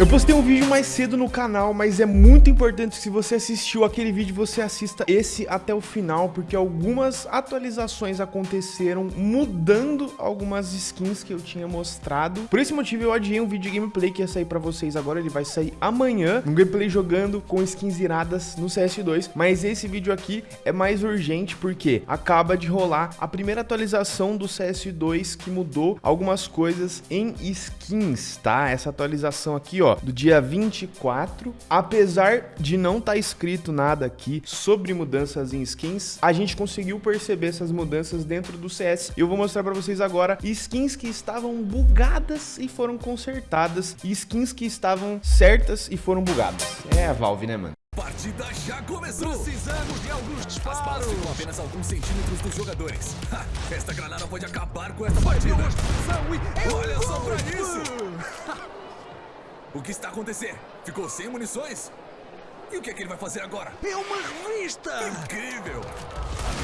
Eu postei um vídeo mais cedo no canal, mas é muito importante que se você assistiu aquele vídeo, você assista esse até o final, porque algumas atualizações aconteceram mudando algumas skins que eu tinha mostrado. Por esse motivo eu adiei um vídeo de gameplay que ia sair pra vocês agora, ele vai sair amanhã, um gameplay jogando com skins iradas no CS2, mas esse vídeo aqui é mais urgente porque acaba de rolar a primeira atualização do CS2 que mudou algumas coisas em skins, tá? Essa atualização aqui, ó, ó, do dia 24. Apesar de não estar tá escrito nada aqui sobre mudanças em skins, a gente conseguiu perceber essas mudanças dentro do CS. Eu vou mostrar para vocês agora skins que estavam bugadas e foram consertadas e skins que estavam certas e foram bugadas. É a Valve, né, mano? partida já começou! Precisamos de alguns disparos! As balas ficam apenas alguns centímetros dos jogadores. Ha, esta granada pode acabar com esta partida! Olha só pra isso! O que está acontecendo? Ficou sem munições? E o que é que ele vai fazer agora? É uma revista! Incrível!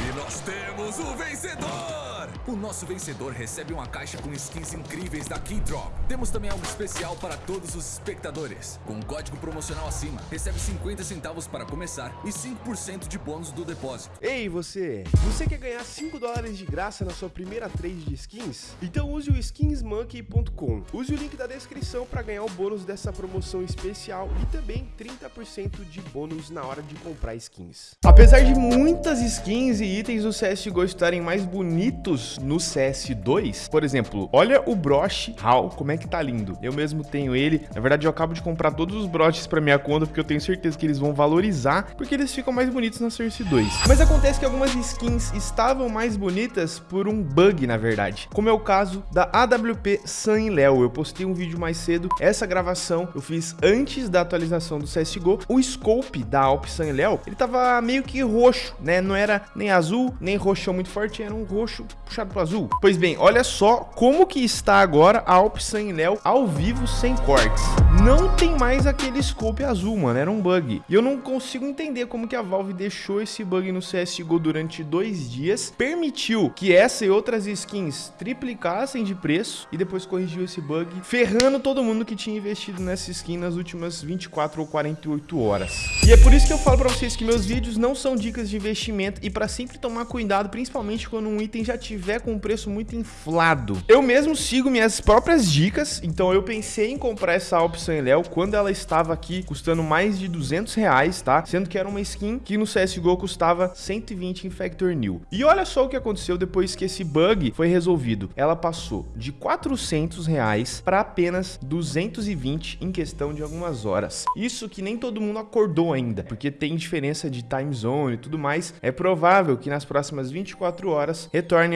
E nós temos o vencedor! O nosso vencedor recebe uma caixa com skins incríveis da Keydrop. Temos também algo especial para todos os espectadores. Com um código promocional acima, recebe 50 centavos para começar e 5% de bônus do depósito. Ei, você! Você quer ganhar 5 dólares de graça na sua primeira trade de skins? Então use o skinsmonkey.com. Use o link da descrição para ganhar o bônus dessa promoção especial e também 30% de de bônus na hora de comprar skins. Apesar de muitas skins e itens do CSGO estarem mais bonitos no CS2, por exemplo, olha o broche HAL, como é que tá lindo. Eu mesmo tenho ele, na verdade eu acabo de comprar todos os broches para minha conta, porque eu tenho certeza que eles vão valorizar, porque eles ficam mais bonitos na Source 2. Mas acontece que algumas skins estavam mais bonitas por um bug, na verdade, como é o caso da AWP Sun Léo. Eu postei um vídeo mais cedo, essa gravação eu fiz antes da atualização do CSGO, o scope da Alp San Léo, ele tava meio que roxo, né? Não era nem azul, nem roxo muito forte, era um roxo puxado pro azul. Pois bem, olha só como que está agora a Alp San Léo ao vivo sem cortes. Não tem mais aquele scope azul, mano, era um bug. E eu não consigo entender como que a Valve deixou esse bug no CSGO durante dois dias, permitiu que essa e outras skins triplicassem de preço e depois corrigiu esse bug, ferrando todo mundo que tinha investido nessa skin nas últimas 24 ou 48 horas. E é por isso que eu falo pra vocês que meus vídeos não são dicas de investimento e pra sempre tomar cuidado, principalmente quando um item já tiver com um preço muito inflado. Eu mesmo sigo minhas próprias dicas, então eu pensei em comprar essa opção em Léo quando ela estava aqui custando mais de 200 reais, tá? Sendo que era uma skin que no CSGO custava 120 em Factor New. E olha só o que aconteceu depois que esse bug foi resolvido. Ela passou de 400 reais para apenas 220 em questão de algumas horas. Isso que nem todo mundo acordou ainda, porque tem diferença de time zone e tudo mais, é provável que nas próximas 24 horas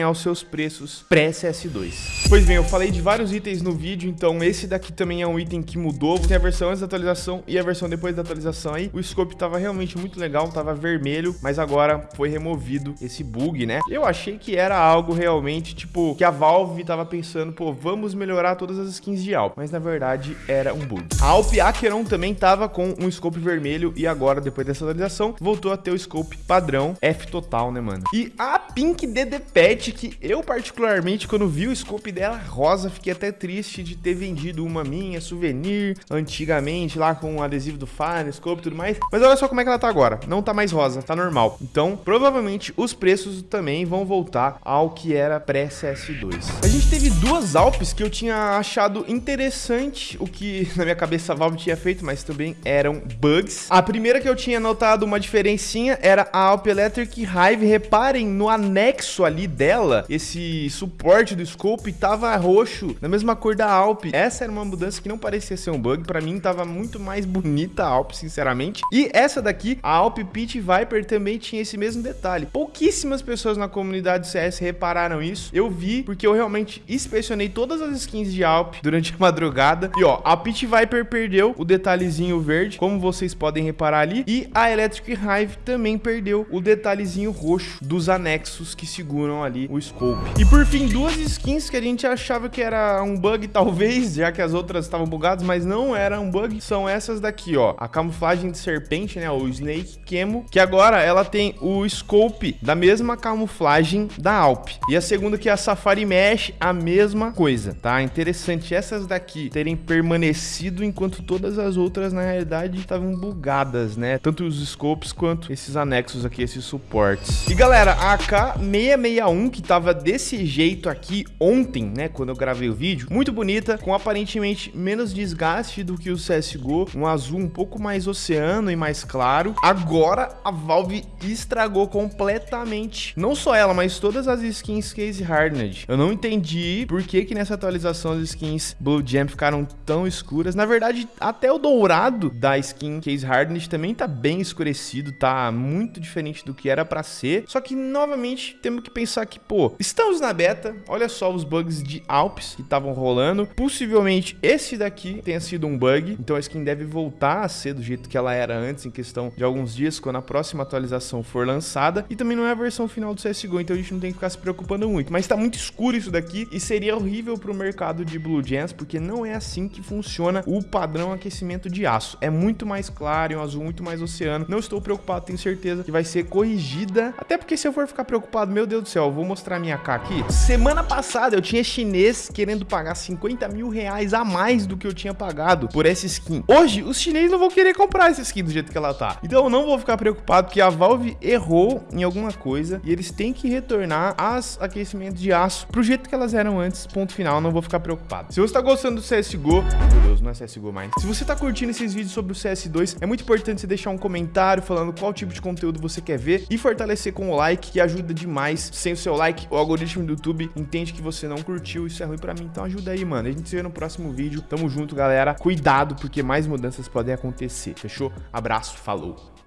retornem aos seus preços pré-CS2. Pois bem, eu falei de vários itens no vídeo, então esse daqui também é um item que mudou, tem a versão antes da atualização e a versão depois da atualização aí, o scope tava realmente muito legal, tava vermelho, mas agora foi removido esse bug, né? Eu achei que era algo realmente, tipo, que a Valve tava pensando, pô, vamos melhorar todas as skins de Alp, mas na verdade era um bug. A Alp Acheron também tava com um scope vermelho, vermelho e agora, depois dessa atualização, voltou a ter o scope padrão F total, né, mano? E a Pink DD Pet, que eu particularmente, quando vi o scope dela rosa, fiquei até triste de ter vendido uma minha, souvenir, antigamente, lá com o adesivo do Fire, scope e tudo mais. Mas olha só como é que ela tá agora. Não tá mais rosa, tá normal. Então, provavelmente, os preços também vão voltar ao que era pré-CS2. A gente teve duas Alpes que eu tinha achado interessante, o que na minha cabeça a Valve tinha feito, mas também eram bugs. A primeira que eu tinha notado uma diferencinha era a Alp Electric Hive. Reparem no anexo ali dela, esse suporte do scope tava roxo, na mesma cor da Alp. Essa era uma mudança que não parecia ser um bug. Pra mim tava muito mais bonita a Alp, sinceramente. E essa daqui, a Alp Pit Viper, também tinha esse mesmo detalhe. Pouquíssimas pessoas na comunidade CS repararam isso. Eu vi, porque eu realmente inspecionei todas as skins de Alp durante a madrugada. E ó, a Pit Viper perdeu o detalhezinho verde, como vocês podem reparar ali. E a Electric Hive também perdeu o detalhezinho roxo dos anexos que seguram ali o scope. E por fim, duas skins que a gente achava que era um bug talvez, já que as outras estavam bugadas, mas não era um bug, são essas daqui, ó. A camuflagem de serpente, né, o Snake Camo, que agora ela tem o scope da mesma camuflagem da Alp. E a segunda que é a Safari Mesh, a mesma coisa, tá? Interessante essas daqui terem permanecido enquanto todas as outras na realidade estavam bugadas, né? Tanto os scopes quanto esses anexos aqui, esses suportes. E galera, a AK661 que tava desse jeito aqui ontem, né, quando eu gravei o vídeo, muito bonita, com aparentemente menos desgaste do que o CSGO, um azul um pouco mais oceano e mais claro. Agora a Valve estragou completamente, não só ela, mas todas as skins Case Hardened. Eu não entendi por que que nessa atualização as skins Blue Jam ficaram tão escuras. Na verdade, até o dourado da skin Case Hardened também tá bem escurecido, tá muito diferente do que era para ser. Só que, novamente, temos que pensar que, pô, estamos na beta, olha só os bugs de Alps que estavam rolando. Possivelmente esse daqui tenha sido um bug, então a skin deve voltar a ser do jeito que ela era antes, em questão de alguns dias, quando a próxima atualização for lançada. E também não é a versão final do CSGO, então a gente não tem que ficar se preocupando muito. Mas tá muito escuro isso daqui e seria horrível pro mercado de Blue Gems, porque não é assim que funciona o padrão aquecimento de aço. É muito mais claro, é um azul muito mais oceano. Não estou preocupado, tenho certeza que vai ser corrigida. Até porque se eu for ficar preocupado, meu Deus do céu, vou mostrar minha K aqui. Semana passada eu tinha chinês querendo pagar 50 mil reais a mais do que eu tinha pagado por essa skin. Hoje, os chineses não vão querer comprar essa skin do jeito que ela tá. Então eu não vou ficar preocupado, porque a Valve errou em alguma coisa e eles têm que retornar as aquecimentos de aço pro jeito que elas eram antes, ponto final, não vou ficar preocupado. Se você tá gostando do CSGO, meu Deus, não é CSGO mais. Se você tá curtindo esses vídeos sobre o CS2, é muito importante você deixar um comentário falando qual tipo de conteúdo você quer ver e fortalecer com o like, que ajuda demais. Sem o seu like, o algoritmo do YouTube entende que você não curtiu, isso é ruim pra mim, então ajuda aí, mano. A gente se vê no próximo vídeo. Tamo junto, galera. Cuidado, porque mais mudanças podem acontecer, fechou? Abraço, falou!